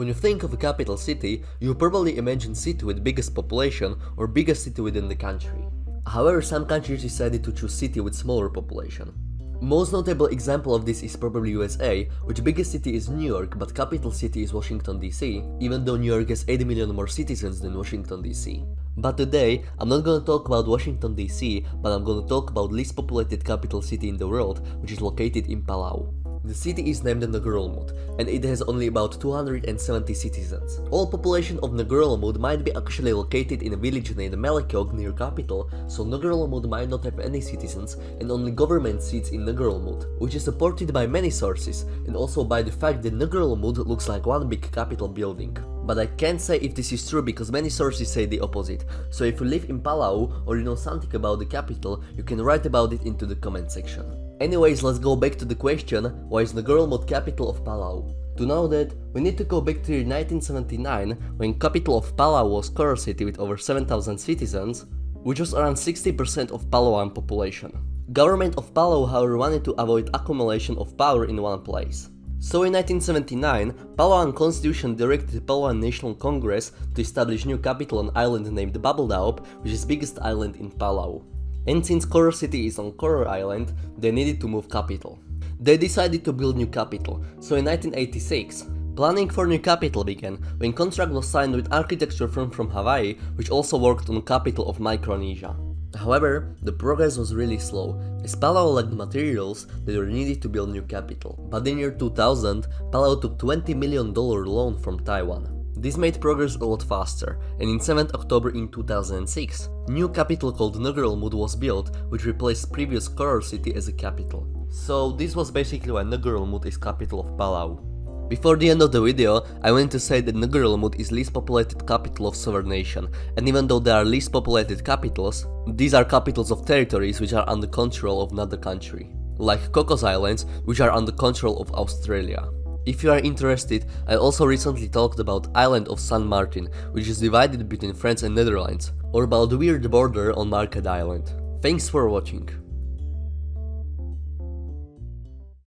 When you think of a capital city, you probably imagine city with biggest population or biggest city within the country. However, some countries decided to choose city with smaller population. Most notable example of this is probably USA, which biggest city is New York, but capital city is Washington DC, even though New York has 80 million more citizens than Washington DC. But today, I'm not gonna talk about Washington DC, but I'm gonna talk about least populated capital city in the world, which is located in Palau. The city is named Ngerulmud, and it has only about 270 citizens. All population of Ngerulmud might be actually located in a village named Melekeok near capital, so Ngerulmud might not have any citizens and only government seats in Ngerulmud, which is supported by many sources, and also by the fact that Ngerulmud looks like one big capital building. But I can't say if this is true because many sources say the opposite, so if you live in Palau or you know something about the capital, you can write about it into the comment section. Anyways, let's go back to the question, why is Ngerulmud capital of Palau? To know that, we need to go back to 1979, when capital of Palau was Koror city with over 7000 citizens, which was around 60% of Palauan population. Government of Palau however wanted to avoid accumulation of power in one place. So in 1979, Palauan constitution directed Palauan National Congress to establish new capital on island named Babeldaob, which is biggest island in Palau. And since Koror city is on Koror Island, they needed to move capital. They decided to build new capital, so in 1986, planning for new capital began when contract was signed with architecture firm from Hawaii, which also worked on capital of Micronesia. However, the progress was really slow, as Palau lacked materials that were needed to build new capital. But in year 2000, Palau took $20 million loan from Taiwan. This made progress a lot faster, and in 7th October in 2006, new capital called Ngerulmud was built, which replaced previous Koror city as a capital. So this was basically why Ngerulmud is capital of Palau. Before the end of the video, I want to say that Ngerulmud is least populated capital of sovereign nation, and even though there are least populated capitals, these are capitals of territories which are under control of another country, like Cocos Islands, which are under control of Australia. If you are interested, I also recently talked about island of San Martin, which is divided between France and Netherlands, or about the weird border on Märket Island. Thanks for watching.